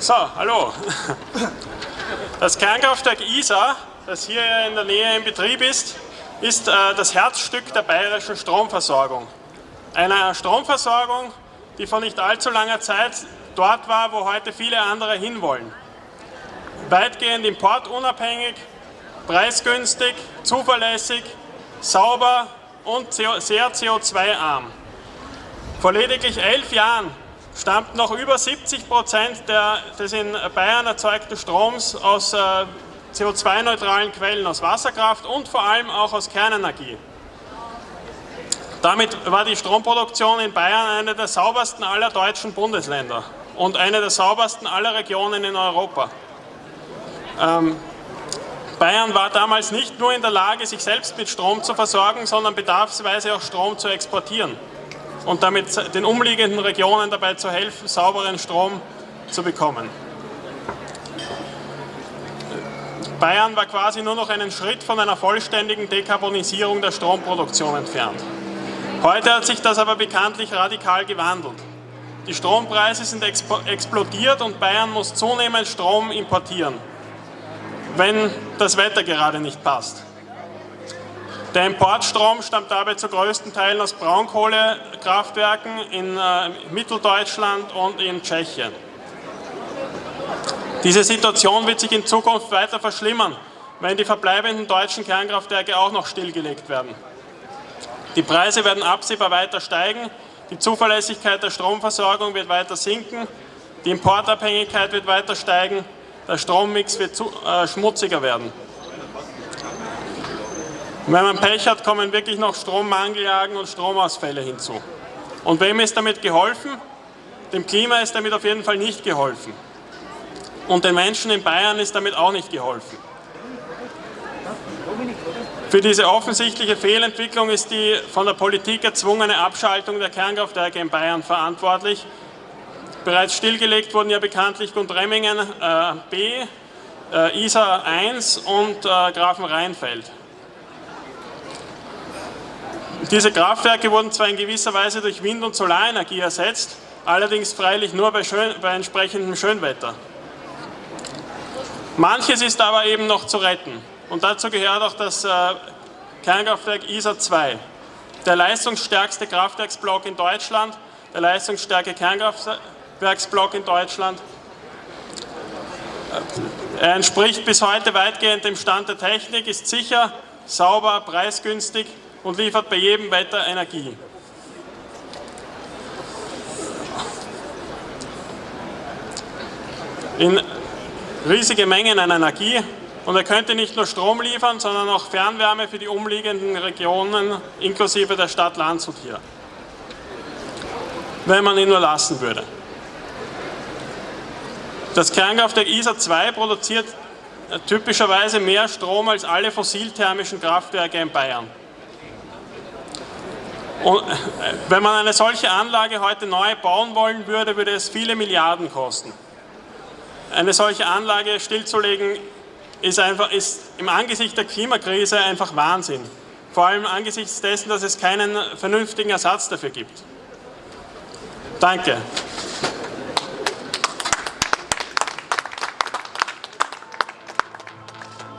So, hallo. Das Kernkraftwerk Isar, das hier in der Nähe in Betrieb ist, ist äh, das Herzstück der bayerischen Stromversorgung. Eine Stromversorgung, die vor nicht allzu langer Zeit dort war, wo heute viele andere hinwollen. Weitgehend importunabhängig, preisgünstig, zuverlässig, sauber und sehr CO2-arm. Vor lediglich elf Jahren stammt noch über 70 Prozent des in Bayern erzeugten Stroms aus äh, CO2-neutralen Quellen, aus Wasserkraft und vor allem auch aus Kernenergie. Damit war die Stromproduktion in Bayern eine der saubersten aller deutschen Bundesländer und eine der saubersten aller Regionen in Europa. Ähm, Bayern war damals nicht nur in der Lage, sich selbst mit Strom zu versorgen, sondern bedarfsweise auch Strom zu exportieren und damit den umliegenden Regionen dabei zu helfen, sauberen Strom zu bekommen. Bayern war quasi nur noch einen Schritt von einer vollständigen Dekarbonisierung der Stromproduktion entfernt. Heute hat sich das aber bekanntlich radikal gewandelt. Die Strompreise sind explodiert und Bayern muss zunehmend Strom importieren, wenn das Wetter gerade nicht passt. Der Importstrom stammt dabei zu größten Teilen aus Braunkohlekraftwerken in äh, Mitteldeutschland und in Tschechien. Diese Situation wird sich in Zukunft weiter verschlimmern, wenn die verbleibenden deutschen Kernkraftwerke auch noch stillgelegt werden. Die Preise werden absehbar weiter steigen, die Zuverlässigkeit der Stromversorgung wird weiter sinken, die Importabhängigkeit wird weiter steigen, der Strommix wird zu, äh, schmutziger werden. Und wenn man Pech hat, kommen wirklich noch Strommangeljagen und Stromausfälle hinzu. Und wem ist damit geholfen? Dem Klima ist damit auf jeden Fall nicht geholfen. Und den Menschen in Bayern ist damit auch nicht geholfen. Für diese offensichtliche Fehlentwicklung ist die von der Politik erzwungene Abschaltung der Kernkraftwerke in Bayern verantwortlich. Bereits stillgelegt wurden ja bekanntlich Gundremmingen äh, B, äh, Isar 1 und äh, Grafenrheinfeld. Diese Kraftwerke wurden zwar in gewisser Weise durch Wind- und Solarenergie ersetzt, allerdings freilich nur bei, schön, bei entsprechendem Schönwetter. Manches ist aber eben noch zu retten und dazu gehört auch das äh, Kernkraftwerk ISA 2, der leistungsstärkste Kraftwerksblock in Deutschland, der leistungsstärke Kernkraftwerksblock in Deutschland. Er entspricht bis heute weitgehend dem Stand der Technik, ist sicher, sauber, preisgünstig und liefert bei jedem Wetter Energie. In riesige Mengen an Energie und er könnte nicht nur Strom liefern, sondern auch Fernwärme für die umliegenden Regionen inklusive der Stadt Landshut hier, wenn man ihn nur lassen würde. Das Kernkraftwerk ISA 2 produziert typischerweise mehr Strom als alle fossilthermischen Kraftwerke in Bayern. Und wenn man eine solche Anlage heute neu bauen wollen würde, würde es viele Milliarden kosten. Eine solche Anlage stillzulegen ist, einfach, ist im Angesicht der Klimakrise einfach Wahnsinn. Vor allem angesichts dessen, dass es keinen vernünftigen Ersatz dafür gibt. Danke.